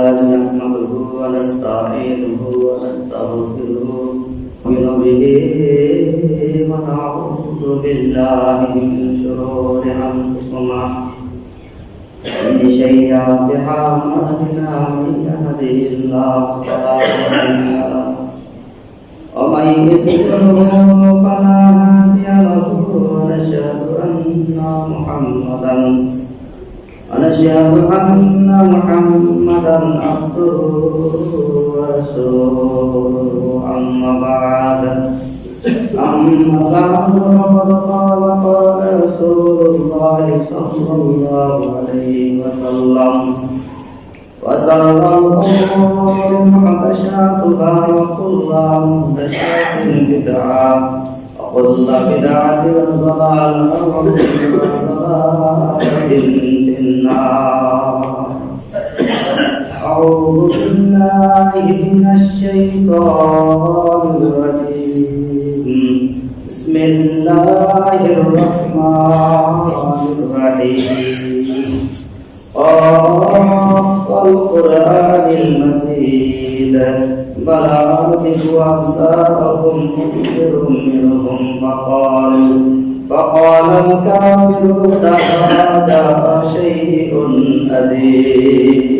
لله نحمده ونستعينه ونستغفره به ونعوذ بالله من شرور أنفسنا ومن سيئات أعمالنا من يهده الله فلا مضل له ومن يضلله فلا هادي له ونشهد أن محمدا ونشهد أن محمدا عبده ورسوله أما بعد. أما بعد فقد قال قال رسول الله صلى الله عليه وسلم. وشر الأمور محدثاتها وكل محدثات بدعة وكل بدعة ضلالة وكل ضلالة في النار أعوذ بالله من الشيطان الرجيم. بسم الله الرحمن الرحيم. قاف القرآن المجيد. بل آتف أمثالكم منذر منهم فقالوا فقال الكافرون هذا شيء أليم.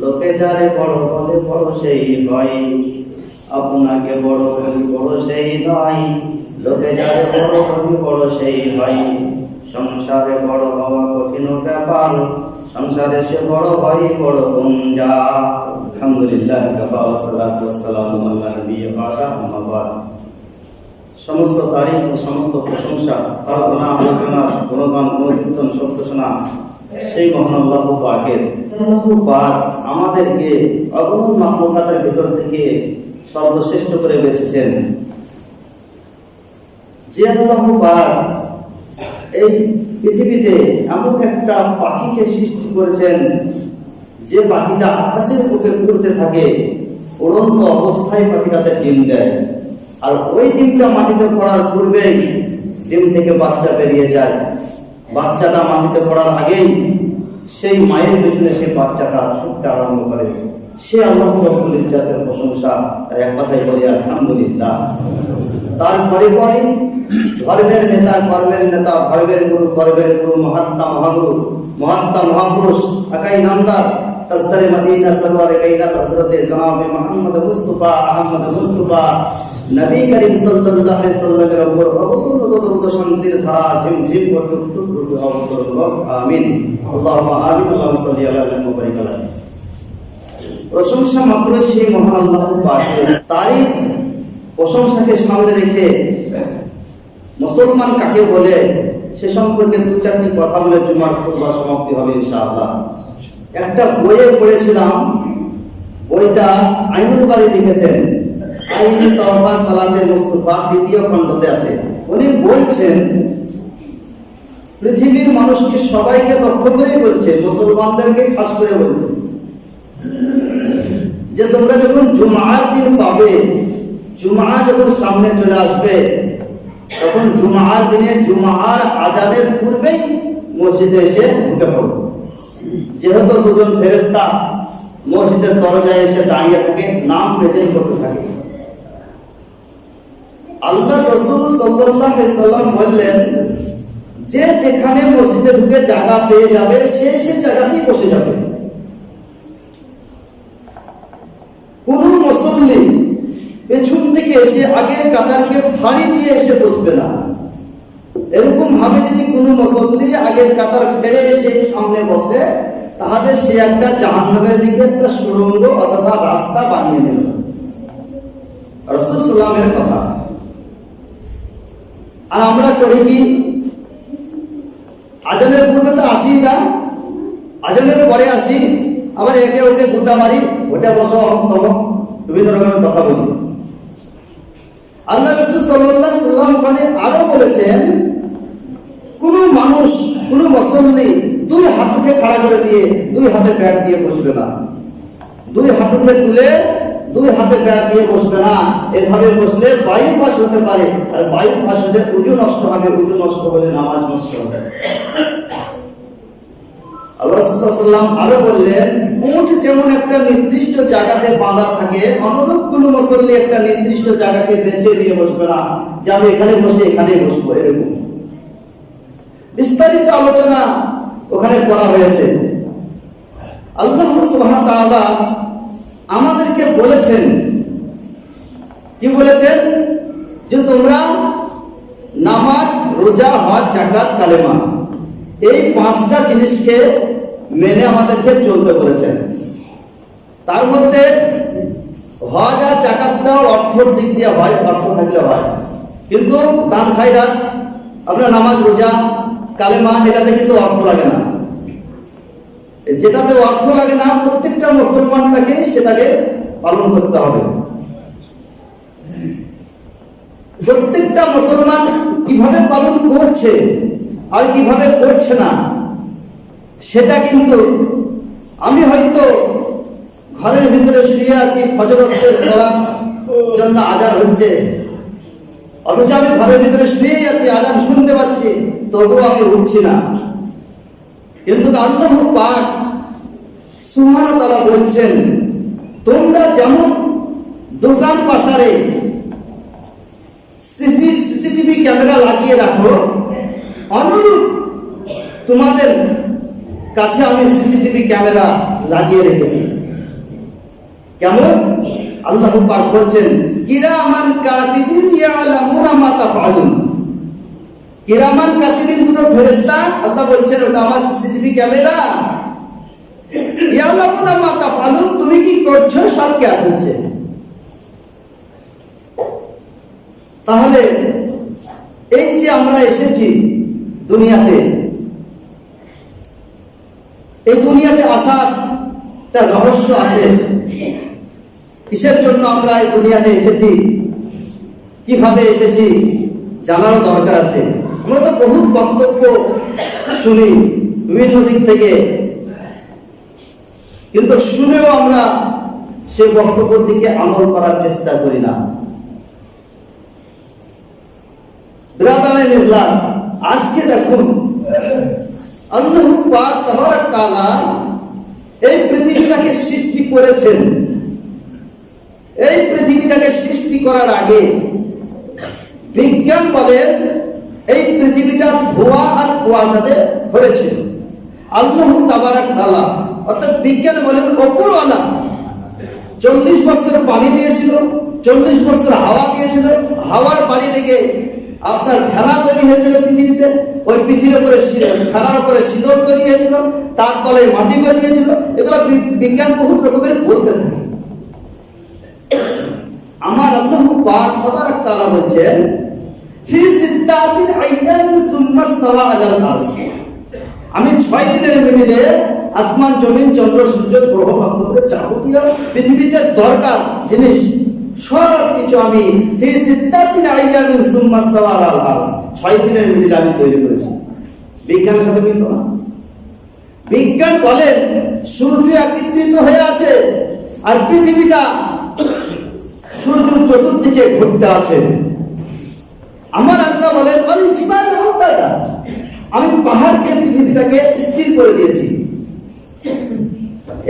লোকে যারে বড় বলে বড় সেই হয়। আপনাকে বড় বলি বড় সেই নয়। লোকে যারে বড় বলি বড় সেই হয়। সংসারে বড় হওয়া কঠিন ব্যাপার। সংসারে সে বড় হয়, বড় গুঞ্জা আলহামদুলিল্লাহ সমস্ত তারিখ ও সমস্ত প্রশংসা, প্রার্থনা আলোচনা গুণগান, গুণকীর্তন সত্যসনা সেই মহান আল্লাহ পাকের পাক আমাদেরকে অগণন মাহমুকাতের ভিতর থেকে সর্বশ্রেষ্ঠ করে বেছেছেন যে আল্লাহ পাক এই পৃথিবীতে এমন একটা পাখিকে সৃষ্টি করেছেন, যে পাখিটা আকাশের বুকে ঘুরতে থাকে, উড়ন্ত অবস্থায় পাখিটাতে ডিম দেয়। আর ওই ডিমটা মাটিতে পড়ার পূর্বেই ডিম থেকে বাচ্চা বেরিয়ে যায়। বাচ্চাটা মাটিতে পড়ার আগেই সেই মায়ের পেছনে সেই বাচ্চাটা ছুটতে আরম্ভ করে। সে আল্লাহ রব্বুল ইজ্জাতের প্রশংসা এক কথাই বলি, আলহামদুলিল্লাহ। তারপরে পরে ধর্মের নেতা, কর্মের নেতা, ধর্মের গুরু, কর্মের গুরু, মহাত্মা, মহাগুরু, মহাত্মা, মহাপুরুষ একাই নামদার তসদরে মদিনা, সরওয়ারে কাইনাত, হযরতে জনাবে মুহাম্মদ মুস্তাফা আহমদ মুস্তাফা নবী করিম সাল্লাল্লাহু আলাইহি সাল্লামের উপর শান্তির ধারা ঝিমঝিম আমিন। আল্লাহুম্মা আমিন, আল্লাহুম্মা সাল্লি আলা আলাইহি প্রশংসা মাত্র সেই মহান আল্লাহ পাকের তারই প্রশংসাকে সামনে রেখে মুসলমান কাকে বলে, সে সম্পর্কে দু চারটি কথা বলে জুমার খুতবা সমাপ্তি হবে ইনশাআল্লাহ। একটা বইয়ে পড়েছিলাম, বইটা আইনুল বাড়ি লিখেছেন। মানুষকে সবাইকে বলছে পাবে, জুমা যখন সামনে চলে আসবে, তখন জুমার দিনে জুমার আজানের পূর্বেই মসজিদে এসে ঢুকে পড়বে। যেহেতু দুজন ফেরেস্তা মসজিদের দরজায় এসে দাঁড়িয়ে থাকে, নাম প্রেজেন্ট করতে থাকে। আল্লাহ রসুল সাল্লাম বললেন, যে যেখানে মসজিদে ঢুকে জায়গা পেয়ে যাবে, সে সে জায়গাতেই বসে যাবে। কোন মুসল্লি দিকে এসে আগের কাতারকে ফাড়ি দিয়ে এসে বসবে না। এরকম ভাবে যদি কোনো মুসল্লি আগের কাতার ফেরে এসে সামনে বসে, তাহলে সে একটা জাহান্নামের দিকে একটা সুড়ঙ্গ অথবা রাস্তা বানিয়ে নিল। রসুলামের কথা। আর আমরা করি কি? আজানের পূর্বে তো আসি না। আজানের পরে আসি। আবার একে ওকে গুদা মারি, ওটা বসো, অমুক বিভিন্ন রকমের কথা বলি। আল্লাহ সাল্লাম ওখানে আরও বলেছেন, কোন মানুষ, কোন মুসল্লি দুই হাঁটুকে খাড়া করে দিয়ে, দুই হাতে প্যাট দিয়ে বসবে না। দুই হাঁটুকে তুলে দুই হাতে প্যাড দিয়ে বসবে না। এভাবে বসলে হতে পারে। আর হলে উজু নষ্ট হবে, উজু নষ্ট হলে নামাজ নষ্ট হবে। আরও বললেন একটা নির্দিষ্ট জায়গাতে বাঁধা থাকে, অনুরূপ কোন মুসল্লি একটা নির্দিষ্ট জায়গাকে বেছে নিয়ে বসবে না। যে আমি এখানে বসে এখানে বসবো, এরকম। বিস্তারিত আলোচনা ওখানে করা হয়েছে। আল্লাহ আমাদেরকে বলেছেন। কি বলেছেন? যে তোমরা নামাজ, রোজা, হজ জাকাত কালেমা এই পাঁচটা জিনিসকে মেনে আমাদেরকে চলতে বলেছেন। তার মধ্যে হজ আর জাকাতটাও অর্থর দিক দিয়ে হয়, অর্থ থাকলে হয়। কিন্তু দান খাইরা আপনার নামাজ, রোজা, কালেমা, এটাতে কিন্তু অর্থ লাগে না। যেটাতে অর্থ লাগে না, প্রত্যেকটা মুসলমানটাকে সেটাকে পালন করতে হবে। প্রত্যেকটা মুসলমান কীভাবে পালন করছে আর কীভাবে করছে না, সেটা কিন্তু আমি হয়তো ঘরের ভিতরে শুয়ে আছি ফজরতের পড়ার জন্য আজান হচ্ছে। অথচ আমি ঘরের ভিতরে শুয়েই আছি, আজান শুনতে পাচ্ছি, তবুও আমি উঠছি না। কিন্তু আল্লাহ পাক সুবহানাহু তাআলা বলছেন, তোমরা যেমন দোকান পাশারে সিসিটিভি ক্যামেরা লাগিয়ে রাখো, অনুরূপ তোমাদের কাছে আমি সিসিটিভি ক্যামেরা লাগিয়ে রেখেছি। কেমন? আল্লাহ পাক বলছেন, কিরামান কাতিবিন ইয়ালামুনা মা তাফআলুন। কিরামান কাতিবিন দুটো ফেরেশতা, আল্লাহ বলছেন, ওটা আমার সিসিটিভি ক্যামেরা তুমি কি করছ? সব কে তাহলে এই যে আমরা এসেছি দুনিয়াতে, এই দুনিয়াতে আসার একটা রহস্য আছে। কিসের জন্য আমরা এই দুনিয়াতে এসেছি? কীভাবে এসেছি? জানারও দরকার আছে। আমরা তো বহুত বক্তব্য শুনি, বিভিন্ন দিক থেকে। কিন্তু শুনেও আমরা সে বক্তব্যের দিকে আমল করার চেষ্টা করি না। আজকে দেখুন, আল্লাহ তাবারাক এই পৃথিবীটাকে সৃষ্টি করেছেন। এই পৃথিবীটাকে সৃষ্টি করার আগে বিজ্ঞান বলে এই পৃথিবীটা ধোয়া আর কুয়াশাতে ভরেছিল। আল্লাহ তাবারাক তাআলা অর্থাৎ বিজ্ঞান বলেন অপরওয়ালা চল্লিশ বছর পানি দিয়েছিল, চল্লিশ বছর হাওয়া দিয়েছিল, হাওয়ার পানি লেগে আপনার ফেনা তৈরি হয়েছিল পৃথিবীতে। ওই পৃথিবীর উপরে শী- উপরে শীতল তৈরি হয়েছিল, তার তলে মাটি গজিয়েছিল এগুলো বিজ্ঞান বহু রকমের বলতে থাকে। আমার আল্লাহ পাক তাবারাক তাআলা বলছেন, ফি সিত্তাতিন আইয়ামিন সুম্মা ইস্তাওয়া আলাল আরশ। আমি ছয় দিনের মিনিটে আসমান, জমিন, চন্দ্র, সূর্য, গ্রহ নক্ষত্র যাবতীয় পৃথিবীতে দরকার জিনিস, সব কিছু আমি ছয় দিনের আমি তৈরি করেছি। সাথে বিজ্ঞান সূর্য হয়ে আছে আর পৃথিবীটা চতুর্দিকে ঘুরতে আছে। আমার আল্লাহ বলেন। আমি পাহাড়কে, পৃথিবীটাকে স্থির করে দিয়েছি।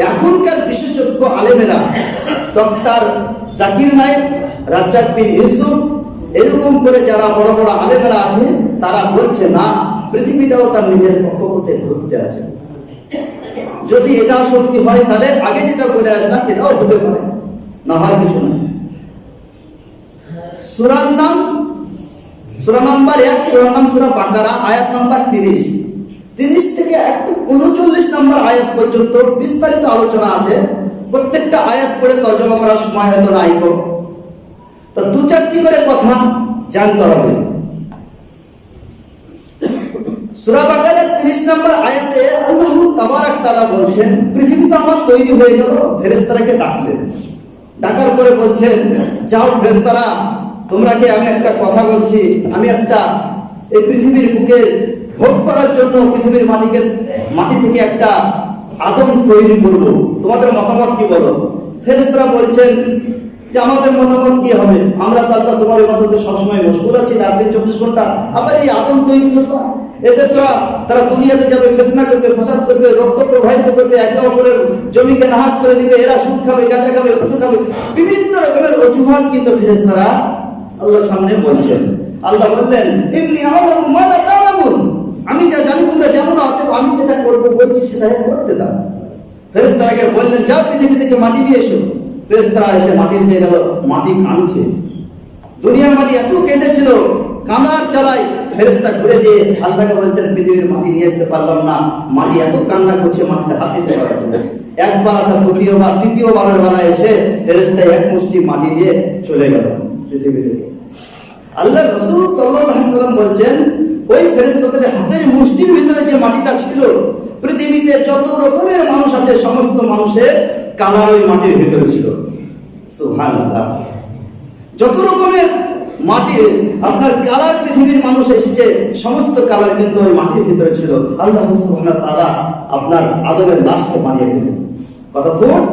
এখনকার বিশেষজ্ঞ আলেমেরা, ডক্টর জাকির নায়েক, রাজ্জাক বিন ইউসুফ, এরকম করে যারা বড় বড় আলেমেরা আছে, তারা বলছে, না, পৃথিবীটাও তার নিজের কক্ষপথে ঘুরতে আছে। যদি এটাও সত্যি হয়, তাহলে আগে যেটা বলে আসলাম, এটাও হতে পারে। না হয় কিছু না সুরার নাম সুরা নাম্বার এক সুরার নাম সুরা বাকারা, আয়াত নাম্বার তিরিশ। তিরিশ থেকে উনচল্লিশ নাম্বার আয়াত পর্যন্ত বিস্তারিত আলোচনা আছে। প্রত্যেকটা আয়াত পড়ে তর্জমা করার সময় হয়তো নাই তো দু চারটি করে কথা জানতে হবে। সূরা বাকারার 30 নম্বর আয়াতে আল্লাহ তাবারাক তাআলা বলছেন পৃথিবী তো আমার তৈরি হয়ে গেল ফেরেশতারাকে ডাকলেন ডাকার পরে বলছেন, যাও ফেরেশতারা তোমরা কি আমি একটা কথা বলছি? আমি একটা এই পৃথিবীর বুকে ভোগ করার জন্য পৃথিবীর মাটিকে, মাটি থেকে একটা আদম তৈরি করব। তোমাদের মতামত কি বলো? ফেরেশতারা বলছেন যে আমাদের মতামত কি হবে? আমরা তো আল্লাহ তোমার ইবাদতে সবসময় মশগুল আছি, রাত্রি চব্বিশ ঘণ্টা। আবার এই আদম তৈরি করব। এতে তোরা, তারা দুনিয়াতে যাবে, ফেতনা করবে, ফাসাদ করবে, রক্ত প্রবাহিত করবে, একে অপরের জমিকে নাহাত করে দিবে এরা সুদ খাবে, গাঁজা খাবে উচ্চ খাবে। বিভিন্ন রকমের অজুহাত কিন্তু ফেরেশতারা আল্লাহর সামনে বলছেন। আল্লাহ বললেন এমনি আমি যা জানি তোমরা জানো না, অতএব আমি যেটা করব বলছি সেটা করতে দাও। ফেরেশতারাকে বললেন, যাও পৃথিবী থেকে মাটি নিয়ে এসো। ফেরেশতারা এসে মাটি দিয়ে গেল, মাটি কাঁদছে। দুনিয়ার মাটি এত কেঁদেছিল, কাঁদার চালাই ফেরেশতা ঘুরে যে আল্লাহকে বলছেন, পৃথিবীর মাটি নিয়ে আসতে পারলাম না। মাটি এত কান্না করছে মাটিতে হাত দিতে পারছে একবার আসা দ্বিতীয়বার, তৃতীয়বারের বেলা এসে ফেরেশতা এক মুষ্টি মাটি নিয়ে চলে গেল। পৃথিবী থেকে আল্লাহ রসুল সাল্লাম বলছেন, ওই ফেরেস্তাদের হাতের মুষ্টির ভিতরে যে মাটিটা ছিল, পৃথিবীতে যত রকমের মানুষ আছে, সমস্ত মানুষের কালার ওই মাটির ভিতরে ছিল। সুবহানাল্লাহ। যত রকমের মাটি, আপনার কালার পৃথিবীর মানুষ এসেছে, সমস্ত কালার কিন্তু ওই মাটির ভিতরে ছিল। আল্লাহ ওয়া তাআলা আপনার আদমের লাশকে বানিয়ে দিলেন। কত ফুট?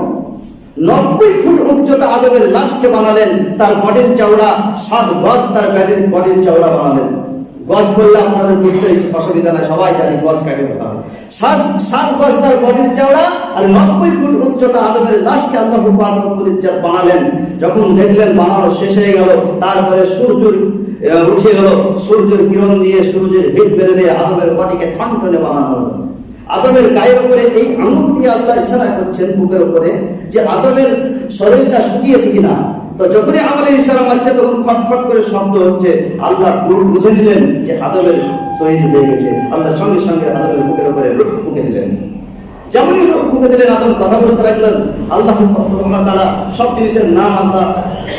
নব্বই ফুট উচ্চতা আদমের লাশকে বানালেন, তার বডির চওড়া সাত গজ, তার ব্যাডির বডির চওড়া বানালেন। গজ বললে আপনাদের বুঝতে অসুবিধা নাই, সবাই জানি গজ কাকে বলা সাত গজ তার বডির চওড়া আর নব্বই ফুট উচ্চতা আদমের লাশকে আল্লাহ বানালেন। যখন দেখলেন বানানো শেষ হয়ে গেল, তারপরে সূর্য উঠে গেল, সূর্যের কিরণ দিয়ে সূর্যের হিট বেড়ে দিয়ে আদমের বডিকে ঠনঠনে বানানো হলো। আদমের গায়ের উপরে এই আঙুল আল্লাহ ইশারা করছেন বুকের উপরে যে আদমের শরীরটা শুকিয়েছে কিনা। তো যখনই আঙুলের ইশারা মারছে, তখন ফটফট করে শব্দ হচ্ছে। আল্লাহ পুরো বুঝে নিলেন যে আদমের তৈরি হয়ে গেছে। আল্লাহ সঙ্গে সঙ্গে আদমের বুকের উপরে রূপ ফুঁকে দিলেন। যেমনই রূপ ফুঁকে দিলেন, আদম কথা বলতে লাগলেন, আল্লাহ তাআলা সব জিনিসের নাম আল্লাহ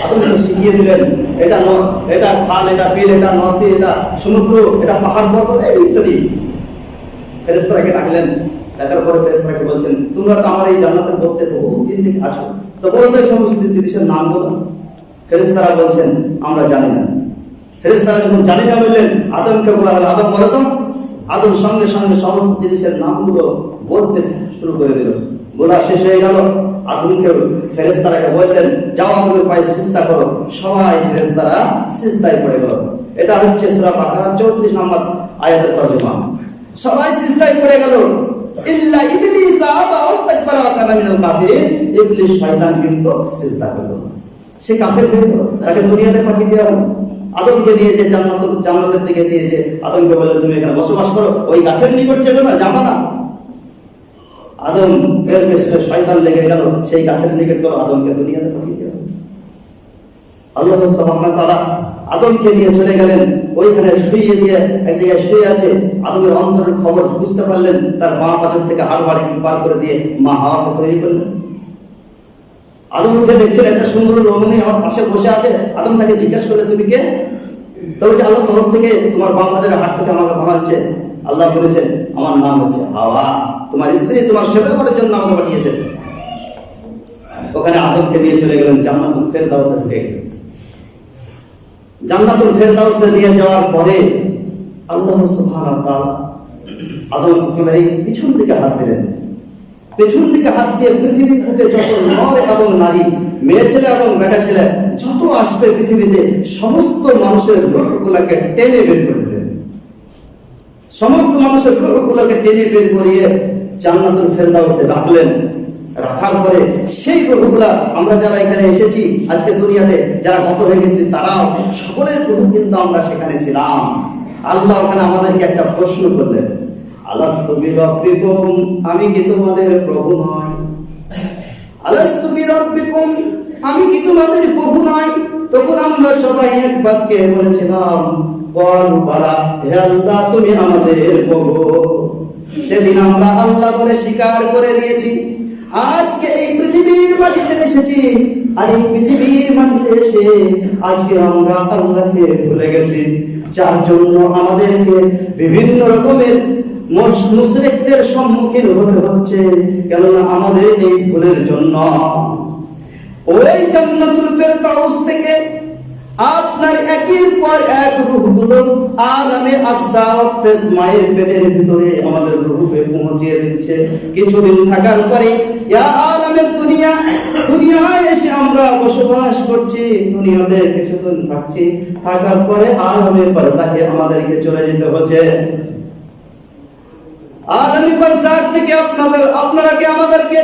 আদমকে শিখিয়ে দিলেন। এটা ন এটা খাল, এটা বিল, এটা নদী, এটা সমুদ্র, এটা পাহাড় পর্বত ইত্যাদি। ফেরেশতাকে ডাকলেন ডাকার পরে ফেরেশতাকে বলছেন, তোমরা তো আমার এই জান্নাতের মধ্যে বহু দিন থেকে আছো। তো বলো তো এই সমস্ত জিনিসের নাম বলো ফেরেশতারা বলছেন, আমরা জানি না। ফেরেশতারা যখন জানি না বললেন, আদমকে বলা হলো, আদম বলো তো। আদম সঙ্গে সঙ্গে সমস্ত জিনিসের নামগুলো বলতে শুরু করে দিল। বলা শেষ হয়ে গেল। আদমকে ফেরেশতারাকে বললেন, যাও আদমের পায়ে সিজদা করো। সবাই ফেরেশতারা সিজদায় পড়ে গেল। এটা হচ্ছে সূরা বাকারা 34 নম্বর আয়াতের তর্জমা। সবাই সিজদায় পড়ে গেল। পাঠিয়ে দেওয়া আদমকে আদমকে বললেন তুমি এখানে বসবাস করো। ওই গাছের নিকট চেনো না, যাবা না। আদম এর শয়তান লেগে গেল। সেই গাছের নিকট গেল আদমকে দুনিয়াতে পাঠিয়ে দেওয়া। আল্লাহ আদমকে নিয়ে চলে গেলেন। ওইখানে শুয়ে দিয়ে এক জায়গায় শুয়ে আছে, আদমের অন্তরের খবর বুঝতে পারলেন, তার মা পাথর থেকে হাড় বাড়ি পার করে দিয়ে মা হাওয়াকে তৈরি করলেন। আদম উঠে দেখছেন একটা সুন্দর রমণী আমার পাশে বসে আছে, আদম তাকে জিজ্ঞেস করলে তুমি কে? বলছে আল্লাহ তরফ থেকে তোমার বাম হাজারের হাট থেকে আমাকে বানাচ্ছে আল্লাহ বলেছেন, আমার নাম হচ্ছে হাওয়া, তোমার স্ত্রী তোমার সেবা করার জন্য আমাকে পাঠিয়েছেন ওখানে আদমকে নিয়ে চলে গেলেন জান্নাতুল ফেরদাউসে ঢুকে গেলেন। জান্নাতুল ফেরদাউসে নিয়ে যাওয়ার পরে আল্লাহ সুবহানাহু তাআলা আদম সাল্লামের এই পিছন দিকে হাত দিলেন। পেছন দিকে হাত দিয়ে পৃথিবীর বুকে যত নর এবং নারী, মেয়ে ছেলে এবং বেটা ছেলে, যত আসবে পৃথিবীতে, সমস্ত মানুষের রূপগুলোকে টেনে বের করে দিলেন। সমস্ত মানুষের রূপগুলোকে টেনে বের করিয়ে জান্নাতুল ফেরদাউসে রাখলেন। রাখার পরে সেই প্রভুগুলা আমরা যারা এখানে এসেছি আজকে দুনিয়াতে, যারা গত হয়ে গেছি, তারাও সকলের প্রভু কিন্তু আমরা সেখানে ছিলাম। আল্লাহ ওখানে আমাদেরকে একটা প্রশ্ন করলেন, আলাস্তু আমি কি তোমাদের প্রভু নয় আমি কি তোমাদের প্রভু নয় তখন আমরা সবাই এক বাক্যে বলেছিলাম আল্লাহ, তুমি আমাদের প্রভু। সেদিন আমরা আল্লাহ বলে স্বীকার করে নিয়েছি। আজকে এই পৃথিবীর মাটিতে এসেছি। আর এই পৃথিবীর মাটিতে এসে আজকে আমরা আল্লাহকে ভুলে গেছি। যার জন্য আমাদেরকে বিভিন্ন রকমের মুশ- সম্মুখীন হতে হচ্ছে, কেননা আমাদের এই ভুলের জন্য। ওই জান্নাতুল ফেরদাউস থেকে আপনার একের পর এক রূহগুলো আলামে আফসা অর্থাৎ মায়ের পেটের ভিতরে আমাদের রূহে পৌঁছিয়ে দিচ্ছে। কিছুদিন থাকার পরে, ইয়া আলামে দুনিয়া, দুনিয়ায় এসে আমরা বসবাস করছি, দুনিয়াতে কিছুদিন থাকছি। থাকার পরে আলামে বারজাখে আমাদেরকে চলে যেতে হচ্ছে। আলমী বারজাক থেকে আপনাদের আপনারা কি আমাদেরকে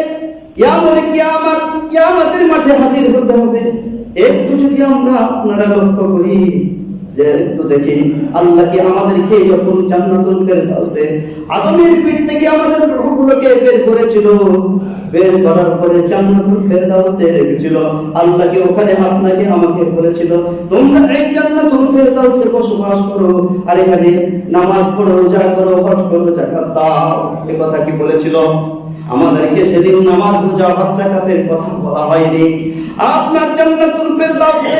কিয়ামতের মাঠে হাজির হতে হবে। একটু যদি আমরা আপনারা লক্ষ্য করি যে একটু দেখি, আল্লাহ কি আমাদেরকে যখন জান্নাতুল ফেরদাউসে আদমের থেকে আমাদের রূহগুলোকে বের করেছিল, বের করার পরে জান্নাতুল ফেরদাউসে রেখেছিল। আল্লাহ কি ওখানে আমাকে বলেছিল, তোমরা এই জান্নাতুল ফেরদাউসে বসবাস করো, আর এখানে নামাজ পড়ো রোজা করো, হজ করো, যাকাত দাও। এই কথা কি বলেছিল? আমাদেরকে সেদিন নামাজ রোজা হজ যাকাতের কথা বলা হয়নি। আপনার জান্নাতুল ফেরদাউসে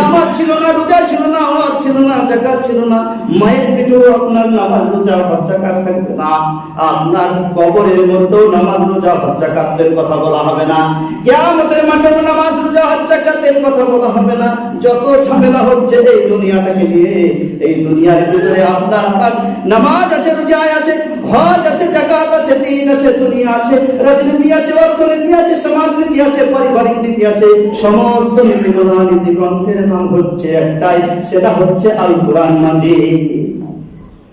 নামাজ ছিল না, রোজা ছিল না হজ ছিল না যাকাত ছিল না। মায়ের পেটেও আপনার নামাজ রোজা হজ যাকাত থাকবে না। আপনার কবরের মধ্যেও নামাজ রোজা হজ যাকাতের কথা বলা হবে না। কিয়ামতের মাঠেও নামাজ রোজা হজ যাকাতের কথা বলা হবে না। যত ঝামেলা হচ্ছে এই দুনিয়াটাকে নিয়ে, এই দুনিয়ার ভিতরে আপনার নামাজ আছে রোজা আছে, হজ আছে যাকাত আছে দিন আছে, দুনিয়া আছে, রাজনীতি আছে, অর্থনীতি আছে, সমাজনীতি আছে, পারিবারিক নীতি আছে, সমস্ত নীতিমালা নীতি গ্রন্থের নাম হচ্ছে একটাই, সেটা হচ্ছে আল কোরআন মাজিদ।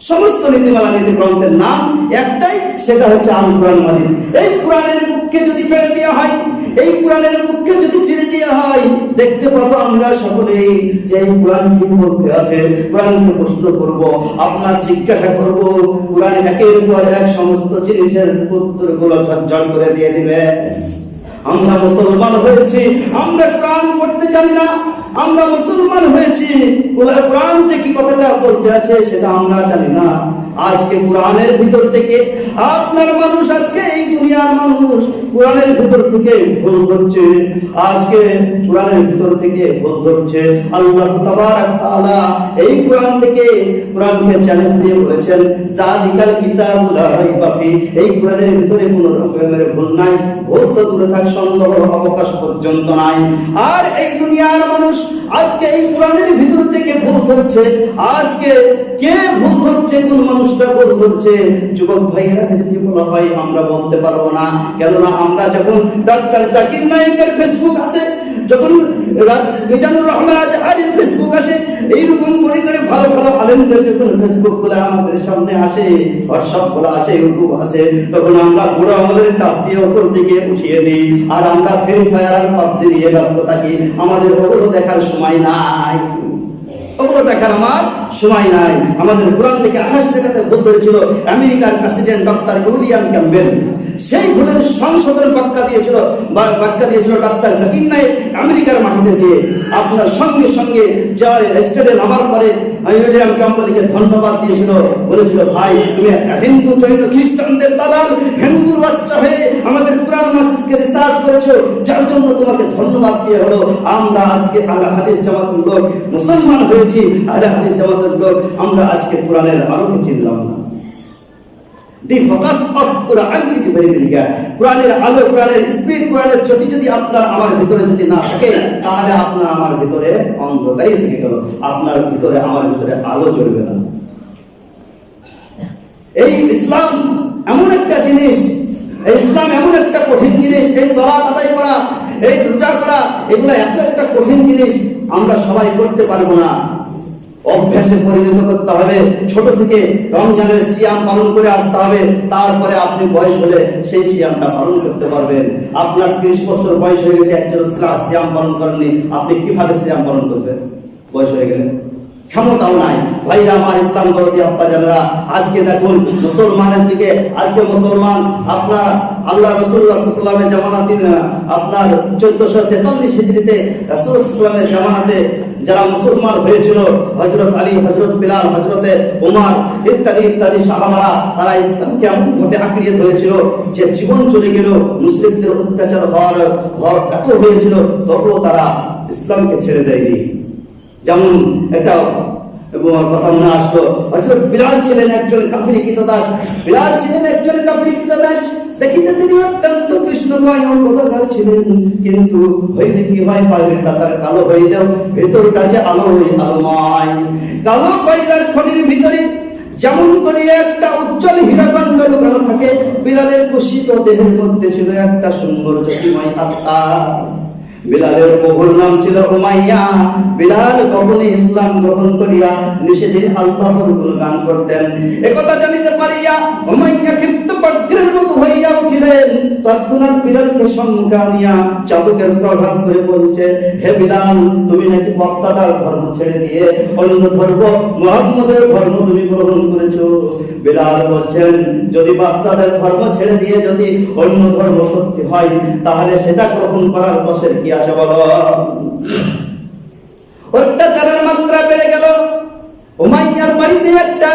সমস্ত নীতিমালা নীতি গ্রন্থের নাম একটাই, সেটা হচ্ছে আল কোরআন মাজিদ। এই কোরআনের বুককে যদি ফেলে দেওয়া হয় এই কোরআনের বুককে যদি ছিঁড়ে দেওয়া হয়, দেখতে পাবো আমরা সকলেই যে এই কোরআন কি বলতে আছে। কোরআনকে প্রশ্ন করব, আপনার জিজ্ঞাসা করব, কোরআন একের পর এক সমস্ত জিনিসের উত্তরগুলো ঝরঝর করে দিয়ে দিবে। আমরা মুসলমান হয়েছি, আমরা কোরআন পড়তে জানি না। আমরা মুসলমান হয়েছি কোরআন যে কি কথাটা বলতে আছে সেটা আমরা জানি না। আজকে কোরআনের ভিতর থেকে আপনার মানুষ আজকে এই দুনিয়ার মানুষ কোরআনের ভিতর থেকে ভুল ধরছে। আজকে কোরআনের ভিতর থেকে ভুল ধরছে। আল্লাহ তাআলা এই কোরআন থেকে কোরআনকে চ্যালেঞ্জ দিয়ে বলেছেন জালিকাল কিতাবুল এই কোরআনের ভিতরে কোনো রকমের ভুল নাই, ভুল দূরে থাক, সন্দেহ অবকাশ পর্যন্ত নাই। আর এই দুনিয়ার মানুষ আজকে এই কোরআনের ভিতর থেকে ভুল আজকে কে ভুল ধরছে, কোন মানুষটা ভুল ধরছে? যুবক ভাইয়েরা, যদি বলা হয়, আমরা বলতে পারব না। কেননা আমরা যখন ডাক্তার জাকির নায়কের ফেসবুক আছে যখন মিজানুর রহমান আজহারির ফেসবুক আসে, এইরকম করে করে ভালো ভালো যখন ফেসবুক আমাদের সামনে আসে হোয়াটসঅ্যাপ আসে ইউটিউব আসে, তখন আমরা বুড়ো আমলের দিয়ে উপর দিকে উঠিয়ে দিই। আর আমরা ফ্রি ফায়ার আর পাবজি নিয়ে ব্যস্ত থাকি। আমাদের ওগুলো দেখার সময় নাই। ওগুলো দেখার আমার সময় নাই। আমাদের কোরআন থেকে আঠাশ জায়গাতে ভুল ধরেছিল। আমেরিকার প্রেসিডেন্ট ডক্টর উইলিয়াম ক্যাম্বেল সেই ভুলের সংশোধন বাক্যা দিয়েছিল, বা বাক্যা দিয়েছিল ডাক্তার জাকির নাইক আমেরিকার মাটিতে যেয়ে আপনার সঙ্গে সঙ্গে যার স্টেডে নামার পরে উইলিয়াম ক্যাম্বেলকে ধন্যবাদ দিয়েছিল, বলেছিল, ভাই, তুমি একটা হিন্দু জৈন খ্রিস্টানদের দালাল, হিন্দুর বাচ্চা হয়ে আমাদের কোরআন মাসিদকে রিসার্চ করেছ, যার জন্য তোমাকে ধন্যবাদ দিয়ে হলো, আমরা আজকে আল্লাহ হাদিস জামাতের লোক, মুসলমান হয়েছি আল্লাহ হাদিস জামাতের লোক, আমরা আজকে কোরআনের আলোকে চিনলাম না। The focus of Quran is very clear কোরআনের আলো কোরআনের স্পিড কোরআনের জ্যোতি যদি আপনার আমার ভিতরে যদি না থাকে, তাহলে আপনার আমার ভিতরে অন্ধকারই থেকে গেল। আপনার ভিতরে, আমার ভিতরে আলো জ্বলবে না। এই ইসলাম এমন একটা জিনিস, এই ইসলাম এমন একটা কঠিন জিনিস, এই সলাৎ আদায় করা, এই রোজা করা, এগুলো এত একটা কঠিন জিনিস, আমরা সবাই করতে পারব না। অভ্যাসে পরিণত করতে হবে। ছোট থেকে রমজানের সিয়াম পালন করে আসতে হবে। তারপরে আপনি বয়স হলে সেই সিয়ামটা পালন করতে পারবেন। আপনার ত্রিশ বছর বয়স হয়ে গেছে, একজন সিয়াম পালন করেননি। আপনি কীভাবে সিয়াম পালন করবেন? বয়স হয়ে গেলে। ক্ষমতাও নাই। ভাইরা আমার ইসলাম আজকে দেখুন মুসলমানের দিকে, আজকে মুসলমান আপনার আল্লাহ রসুল্লাহ সাল্লামের জামানা দিন আপনার চোদ্দশো তেতাল্লিশ হিজড়িতে জামানাতে যারা মুসলমান হয়েছিল হজরত আলী হজরত বিলাল হজরতে উমার ইত্যাদি ইত্যাদি সাহাবারা, তারা ইসলামকে এমন ভাবে আঁকড়িয়ে ধরেছিল যে জীবন চলে গেল, মুসলিমদের অত্যাচার হওয়ার হওয়ার এত হয়েছিল, তবুও তারা ইসলামকে ছেড়ে দেয়নি। যেমন একটা কথা মনে আসলো হজরত বিলাল ছিলেন একজন কাফিরি দাস বিলাল ছিলেন একজন কাফিরি দাস যেমন করে একটা উজ্জ্বল হীরাকাণ্ড লুকানো থাকে, বিলালের কুশিত দেহের মধ্যে ছিল একটা সুন্দর জ্যোতিময় আত্মা। বিলালের প্রভুর নাম ছিল উমাইয়া। বিলাল গোপনে ইসলাম গ্রহণ করিয়া নিষেধে আল্লাহর গুণগান করতেন। একথা জানিতে পারিয়া উমাইয়া তৎক্ষণাৎ চাবুকের করে বলছে, হে তুমি নাকি বক্তাদার ধর্ম ছেড়ে দিয়ে অন্য ধর্ম, মোহাম্মদের ধর্ম তুমি গ্রহণ বলছেন, যদি বাপ্তাদের ধর্ম ছেড়ে দিয়ে যদি অন্য ধর্ম সত্যি হয়, তাহলে সেটা গ্রহণ করার বসের কি আছে বলো? অত্যাচারের মাত্রা বেড়ে গেল। উমাইয়ার বাড়িতে একটা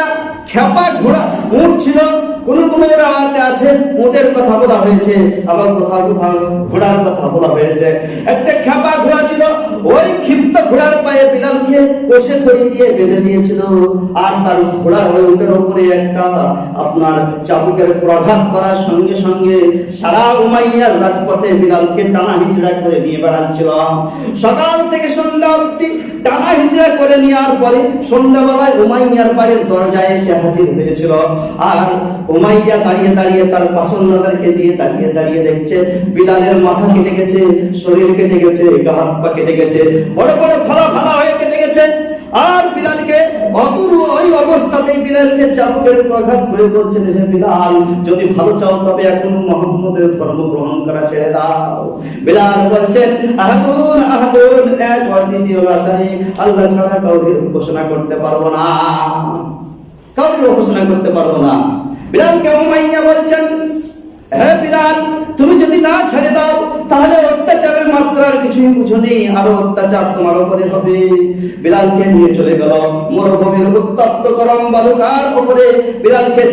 খেপা ঘোড়া উঠ ছিল, কোন কোন রাতে আছে উটের কথা বলা হয়েছে, আবার কোথাও কোথাও ঘোড়ার কথা বলা হয়েছে। একটা খেপা ঘোড়া ছিল, ওই ক্ষিপ্ত ঘোড়ার পায়ে বিলালকে কষে ধরে দিয়ে বেঁধে দিয়েছিল। আর তার ঘোড়া হয়ে উটের উপরে একটা আপনার চাবুকের প্রঘাত করার সঙ্গে সঙ্গে সারা উমাইয়ার রাজপথে বিলালকে টানা হিচড়া করে নিয়ে বেড়াচ্ছিল। সকাল থেকে সন্ধ্যা অবধি টানা হিজড়া করে নেওয়ার পরে সন্ধ্যাবেলায় উমাইয়ার বাড়ির দরজায় এসে হাজির হয়েছিল। আর উমাইয়া দাঁড়িয়ে দাঁড়িয়ে তার পছন্দদারকে দিয়ে দাঁড়িয়ে দাঁড়িয়ে দেখছে, বিলালের মাথা কেটে গেছে, শরীর কেটে গেছে, গা হাত পা কেটে গেছে, বড় বড় ফালা ফালা হয়ে কেটে গেছে। আর বিলালকে অতুর ওই অবস্থাতেই বিলালকে চাবুকের প্রঘাত করে বলছেন হে বিলাল, যদি ভালো চাও তবে এখন মোহাম্মদের ধর্ম গ্রহণ করা ছেড়ে দাও। বিলাল বলছেন আহাদুন আহাদুন এক অদ্বিতীয় রাসায়নিক, আল্লাহ ছাড়া কাউকে ঘোষণা করতে পারব না। ঘোষণা করতে পারব না। বিলাল কেমন মাইয়া বলছেন তুমি যদি না ছেড়ে দাও, তাহলে অত্যাচারের মাত্রার কিছুই বুঝো নেই আরও অত্যাচার তোমার উপরে হবে। নিয়ে চলে গেল, মরুভূমির উত্তপ্ত গরম বালুকার উপরে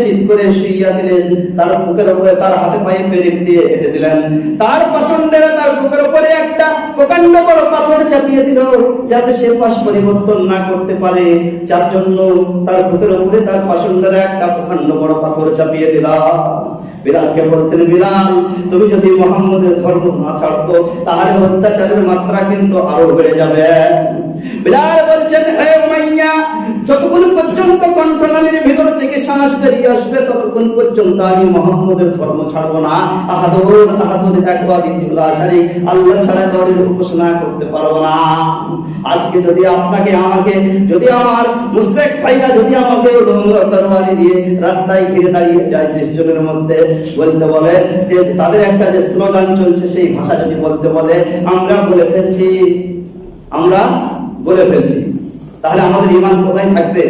চিত করে শুইয়া দিলেন। তার বুকের উপরে তার হাতে পায়ে দিয়ে হেঁটে দিলেন। তার তার বুকের উপরে একটা প্রকাণ্ড বড় পাথর চাপিয়ে দিল, যাতে সে পাশ পরিবর্তন না করতে পারে। যার জন্য তার বুকের উপরে তার পছন্দের একটা প্রকাণ্ড বড় পাথর চাপিয়ে দিলাম বিলালকে বলছেন, বিলাল, তুমি যদি মোহাম্মদের ধর্ম না ছাড়বো তাহলে অত্যাচারের মাত্রা কিন্তু আরও বেড়ে যাবে। বিলাল বলছেন, হে উমাইয়া যতক্ষণ পর্যন্ত কণ্ঠনালীর ভিতর থেকে শ্বাস বেরিয়ে আসবে, ততক্ষণ পর্যন্ত আমি মোহাম্মদের ধর্ম ছাড়বো না। আহাদুর আহাদুর একবার আশারি, আল্লাহ ছাড়া দরের উপাসনা করতে পারব না। আজকে যদি আপনাকে, আমাকে, যদি আমার মুসলিক ভাইরা যদি আমাকে তরবারি দিয়ে রাস্তায় ঘিরে দাঁড়িয়ে যায় নিশ্চয়ের মধ্যে, বলতে বলে যে তাদের একটা যে স্লোগান চলছে, সেই ভাষা যদি বলতে বলে, আমরা বলে ফেলছি, আমরা বলে ফেলছি। তাহলে আমাদের ইমান কোথায় থাকবে?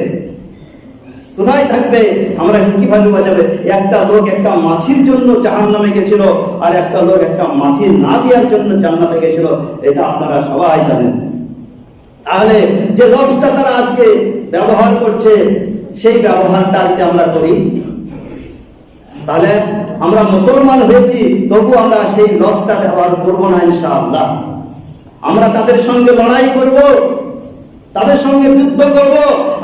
কোথায় থাকবে? আমরা কীভাবে বাঁচাবে? একটা লোক একটা মাছির জন্য জাহান নামে গেছিল আর একটা লোক একটা মাছি না দেওয়ার জন্য জান্নাতে গেছিল। এটা আপনারা সবাই জানেন। তাহলে যে লবসটা তারা আজকে ব্যবহার করছে, সেই ব্যবহারটা যদি আমরা করি, তাহলে আমরা মুসলমান হয়েছি, তবু আমরা সেই লবসটা ব্যবহার করব না ইনশাআল্লাহ। আমরা তাদের সঙ্গে লড়াই করব তাদের সঙ্গে যুদ্ধ করব,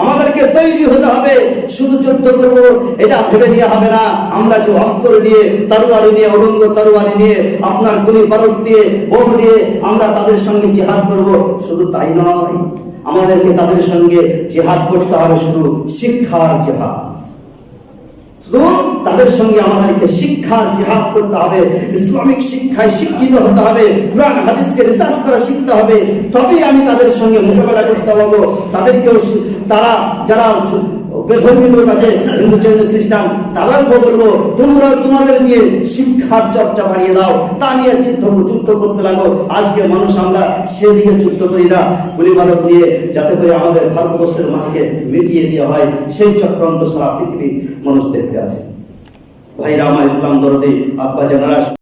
আমাদেরকে তৈরি হতে হবে, শুধু যুদ্ধ করব, এটা ভেবে নিয়ে হবে না। আমরা যে অস্ত্র নিয়ে, তারুয়ারি নিয়ে অলঙ্গ তারুয়ারি নিয়ে, আপনার গুলি বারুদ দিয়ে, বোম দিয়ে আমরা তাদের সঙ্গে জেহাদ করব, শুধু তাই নয়, আমাদেরকে তাদের সঙ্গে জেহাদ করতে হবে শুধু শিক্ষার জিহাদ। তাদের সঙ্গে আমাদেরকে শিক্ষার জিহাদ করতে হবে, ইসলামিক শিক্ষায় শিক্ষিত হতে হবে, কোরআন, হাদিসকে রিসার্চ করা শিখতে হবে। তবেই আমি তাদের সঙ্গে মোকাবেলা করতে পারব। তাদেরকেও তারা যারা আজকে মানুষ আমরা করি না। যাতে করে আমাদের ভারতবর্ষের মাটিকে মিটিয়ে দেওয়া হয়। সেই চক্রান্ত সারা পৃথিবী মানুষ দেখতে আছে ভাইরা, আমার ইসলাম দরদি আব্বা জানারা